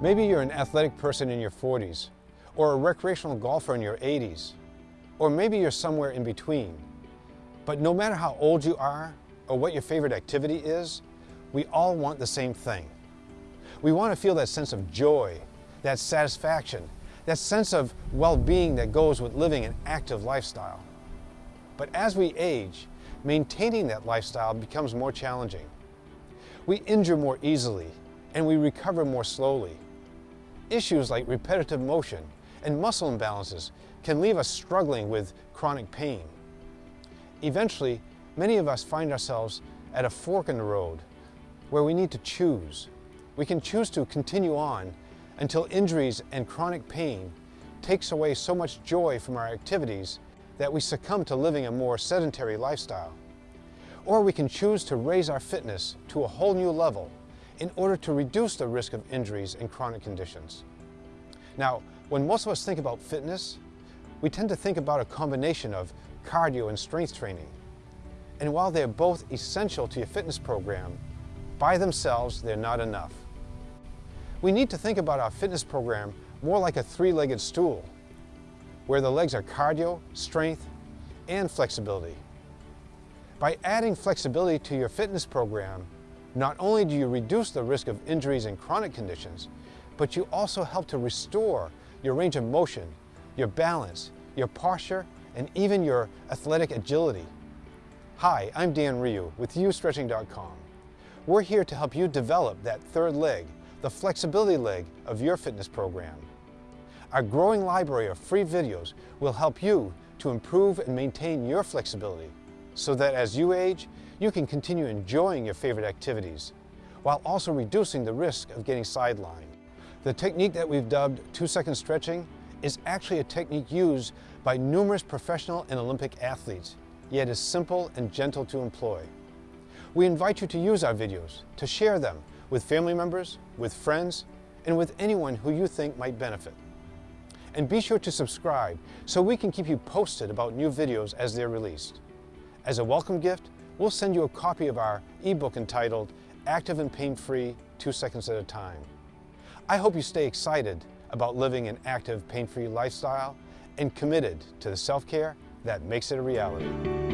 Maybe you're an athletic person in your 40s, or a recreational golfer in your 80s, or maybe you're somewhere in between. But no matter how old you are, or what your favorite activity is, we all want the same thing. We want to feel that sense of joy, that satisfaction, that sense of well-being that goes with living an active lifestyle. But as we age, maintaining that lifestyle becomes more challenging. We injure more easily and we recover more slowly. Issues like repetitive motion and muscle imbalances can leave us struggling with chronic pain. Eventually, many of us find ourselves at a fork in the road where we need to choose. We can choose to continue on until injuries and chronic pain takes away so much joy from our activities that we succumb to living a more sedentary lifestyle. Or we can choose to raise our fitness to a whole new level in order to reduce the risk of injuries and chronic conditions. Now, when most of us think about fitness, we tend to think about a combination of cardio and strength training. And while they're both essential to your fitness program, by themselves, they're not enough. We need to think about our fitness program more like a three-legged stool, where the legs are cardio, strength, and flexibility. By adding flexibility to your fitness program, not only do you reduce the risk of injuries and chronic conditions, but you also help to restore your range of motion, your balance, your posture, and even your athletic agility. Hi, I'm Dan Ryu with YouStretching.com. We're here to help you develop that third leg, the flexibility leg of your fitness program. Our growing library of free videos will help you to improve and maintain your flexibility so that as you age, you can continue enjoying your favorite activities while also reducing the risk of getting sidelined. The technique that we've dubbed two-second stretching is actually a technique used by numerous professional and Olympic athletes, yet is simple and gentle to employ. We invite you to use our videos, to share them with family members, with friends, and with anyone who you think might benefit. And be sure to subscribe so we can keep you posted about new videos as they're released. As a welcome gift, we'll send you a copy of our ebook entitled Active and Pain-Free, Two Seconds at a Time. I hope you stay excited about living an active, pain-free lifestyle and committed to the self-care that makes it a reality.